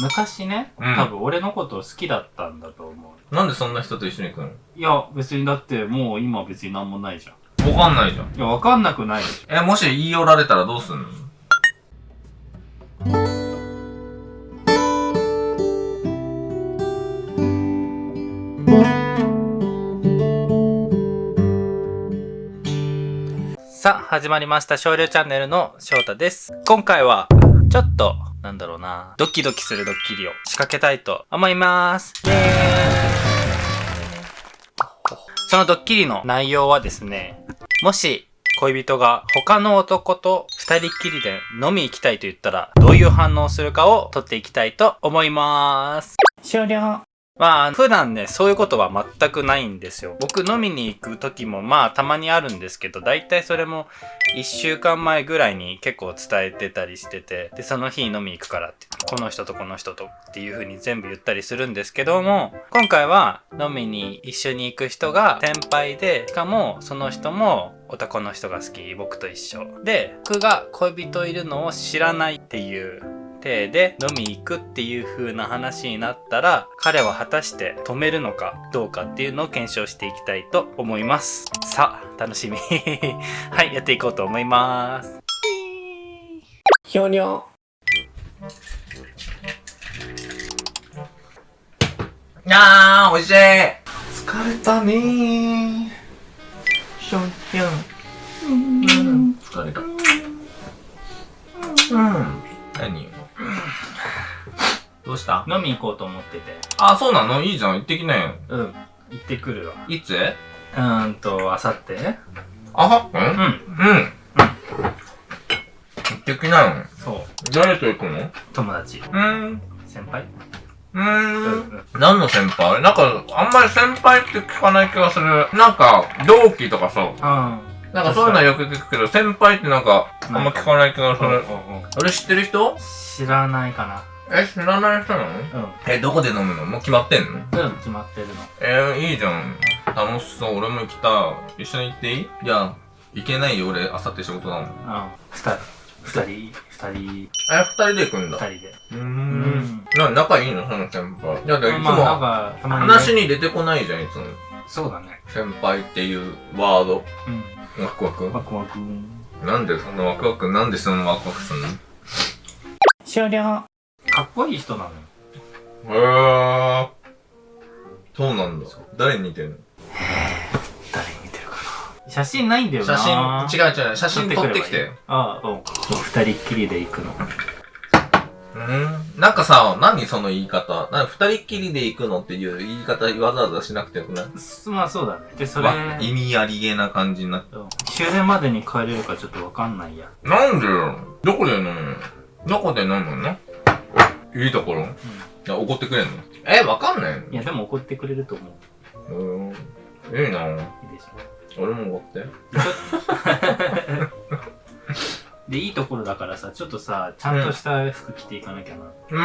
昔ね、うん多分俺のこと好きだったんだと思う。なんでそんな人と一緒に行くの？いや、別にだってもう今別になんもないじゃん。わかんないじゃん。いや、わかんなくないでしえ、もし言い寄られたらどうすんの？さあ、始まりました。少量チャンネルの翔太です。今回は、ちょっと、なんだろうな、ドキドキするドッキリを仕掛けたいと思います。イェーイそのドッキリの内容はですね、もし、恋人が他の男と二人っきりで飲み行きたいと言ったら、どういう反応をするかを取っていきたいと思います。終了。まあ、普段ね、そういうことは全くないんですよ。僕飲みに行く時もまあたまにあるんですけど、大体それも1週間前ぐらいに結構伝えてたりしてて、で、その日飲み行くからって、この人とこの人とっていう風に全部言ったりするんですけども、今回は飲みに一緒に行く人が先輩で、しかもその人も男の人が好き、僕と一緒。で、僕が恋人いるのを知らないっていう体で飲み行くっていう風な話になったら彼は果たして止めるのかどうかっていうのを検証していきたいと思いますさあ楽しみはいやっていこうと思いますひょにょいやー、おいしい疲れたねー。ひょんひょん。うん、疲れた。うん。何どうした？飲み行こうと思ってて。あ、そうなの？いいじゃん。行ってきなよ。うん。行ってくるわ。いつ？うーんとあさってあは？うん？うん。うん。行ってきなよ。そう。誰と行くの？友達。うん。先輩？ううん。ーん。うん。何の先輩？なんか、あんまり先輩って聞かない気がする。なんか、同期とかさ、あなんかそういうのはよく聞くけど、先輩ってなんか、あんま聞かない気がする。うんうんうん俺知ってる人？知らないかえ、知らない人なの？なうんえ、どこで飲むの？もう決まってんの？うん決まってるのえー、いいじゃん。楽しそう。俺も行きたい。一緒に行っていい？いや、行けないよ。俺、あさって仕事だもん。うん二人二人二人え、二人で行くんだ。二人でうー。うんんな、仲いいの？その先輩。いや、だからいつまあなんも、かたまにね話に出てこないじゃん、いつも。そうだね先輩っていうワード。うんワクワク？ワクワクなんでそんなワクワク、なんでそんなワクワクすんの？終了かっこいい人なのよ。へー。そうなんだ。誰に似てるの？誰に似てるかな。写真ないんだよ写な真、違う違う、写真撮ってきて。ああうん。二人っきりで行くの。うん。なんかさ、何その言い方？なんか二人っきりで行くのっていう言い方わざわざしなくてよくない？すまあそうだね。でそれわ意味ありげな感じになって。うん。終電までに帰れるかちょっとわかんないや。なんでよ。どこで飲む？のどこで飲むの？いいところ？いや、怒ってくれんの？え、わかんないいやでも怒ってくれると思うのうん。いいないいでしょ？俺も怒って。でいいところだからさちょっとさちゃんとした服着ていかなきゃな、うー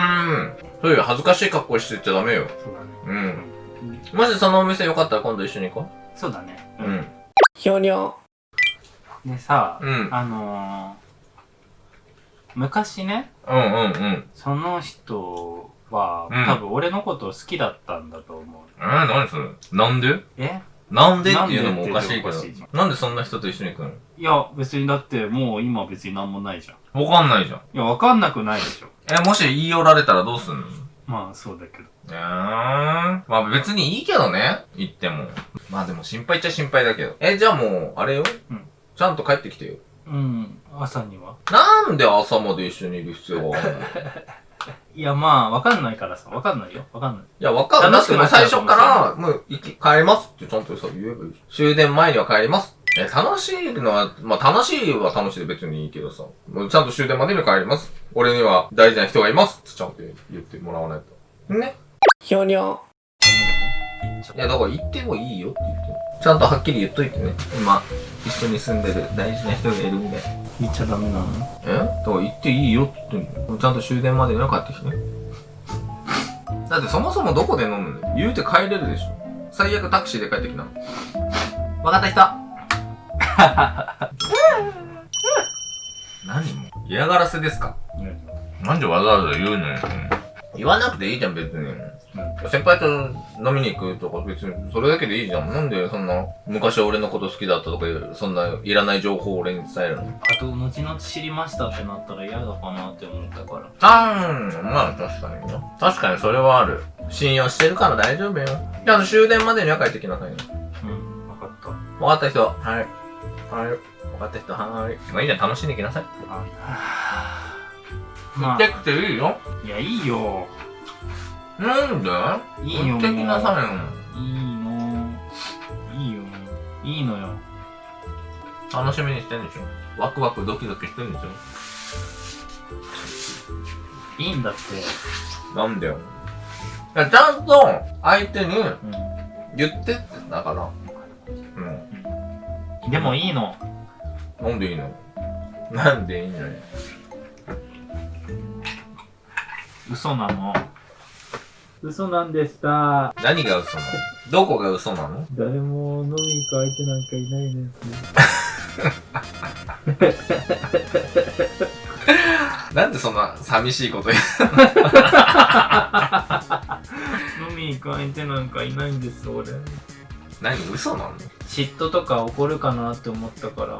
ん。そういう恥ずかしい格好してっちゃダメよ。そうだねうん。うんもしそのお店よかったら今度一緒に行こそうだねう。うん。ひょにょでさ、うん。あのー、昔ねうんうんうん。その人は、うん多分俺のことを好きだったんだと思うえー、何それ？なんで？え？なんでっていうのもおかしいけどなんでっていうのもおかしいじ。なんでそんな人と一緒に行くの？いや別にだってもう今別になんもないじゃんわかんないじゃん。いやわかんなくないでしょえ、もし言い寄られたらどうすんの？まあそうだけどえー、まあ別にいいけどね。言っても。まあでも心配っちゃ心配だけど。え、じゃあもう、あれよ。うんちゃんと帰ってきてよ。うん朝にはなんで朝まで一緒にいる必要があるの？い いやまあわかんないからさわかんないよわかんないや、わかんない。だってもう最初から、もう行き、帰りますってちゃんとさ、言えばいい。終電前には帰ります。え、楽しいのは、まあ楽しいは楽しいで別にいいけどさ。もうちゃんと終電までに帰ります。俺には大事な人がいますってちゃんと言ってもらわないと。ねひょにょいや、だから言ってもいいよって言って。ちゃんとはっきり言っといてね。今、一緒に住んでる大事な人がいるんで。言っちゃダメなの？え？だから言っていいよって言ってんのちゃんと終電までには帰ってきてね。だってそもそもどこで飲むの？言うて帰れるでしょ。最悪タクシーで帰ってきな。わかった人 何も嫌がらせですか？なんでわざわざ言うのよ。言わなくていいじゃん、別に。先輩と飲みに行くとか別にそれだけでいいじゃん。なんでそんな昔俺のこと好きだったとかいうそんないらない情報を俺に伝えるの？あと、後々知りましたってなったら嫌だかなって思ったから。あーん、まあ確かにね。確かにそれはある。信用してるから大丈夫よ。じゃあ終電までには帰ってきなさいね。うん、わかった。わかった人、は？い。はい。わかった人、はーい。まあいいじゃん、楽しんできなさい。ま行ってくていいよ。あ、いや、いいよ。なんでいいよ。行ってきなさいよ。いいの。いいよ。いいのよ。楽しみにしてんでしょ。ワクワクドキドキしてんでしょ。いいんだって。なんだよ。ちゃんと相手にう言ってってだから。うん。ん。でもいいの。なんでいいのなんでいいのよ。嘘なの。嘘なんでした。何が嘘なの？どこが嘘なの？誰も飲みに行く相手なんかいないです。なんでそんな寂しいこと言う飲みに行く相手なんかいないんです、俺。何嘘なの？嫉妬とか怒るかなって思ったから。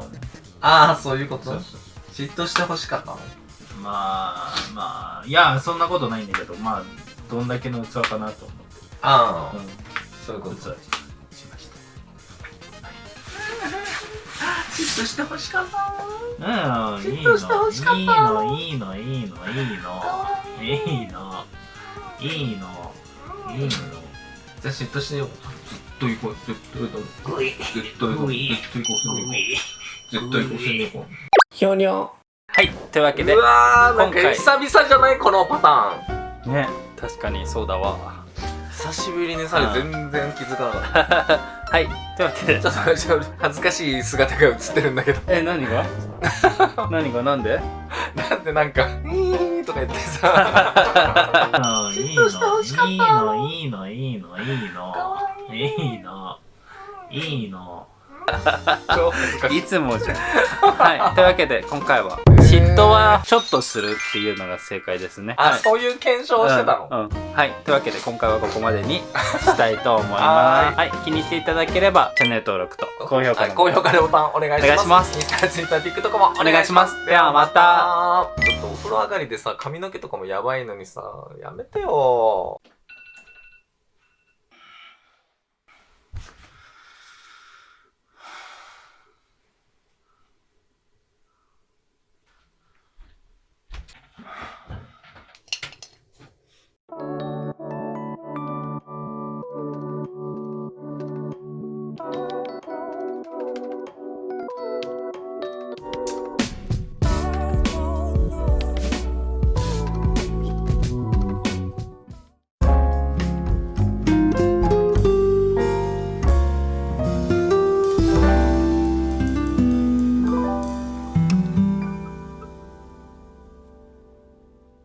ああ、そういうこと？嫉妬してほしかったの？まあ、まあ、いや、そんなことないんだけど、まあ、どんだけの器かなと思って。ああ、うん。そういうこと。器しました。嫉妬してほしかったうん、いい嫉妬してほしかったの。いいの、いいの、いいの、いいの。いいの。いいの。いいの。じゃあ嫉妬してよ。ずっと行こう。ずっと行こう。ずっと行こう。ずっと行こう。ずっと行こう。ずっと行こう。ずっと行こひょにょはい、というわけう。でう、わー、なんか久々じゃないこのパターン。ね、確かにそうだわ。久しぶりにさ、全然気づかなかっ はい、というわけでた。、ちょっと、ちょっと恥ずかしい姿が映ってるんだけど。え、何が？何が？なんで？なんでなんか、いーとか言ってさ。いいの、いいの、いいの、いいの、いいの、いいの、いいの？超恥ずかしい。いつもじゃん。はい。というわけで、今回は、嫉妬はちょっとするっていうのが正解ですね。あ、はいそういう検証をしてたの、うん、うんはい。というわけで、今回はここまでにしたいと思いはます。はい。気に入っていただければ、チャンネル登録と高評価のはい高評価でボタンお願いします。お願いしますインスタ、ツイッター、TikTok もお願いしますではまた。ちょっとお風呂上がりでさ、髪の毛とかもやばいのにさ、やめてよ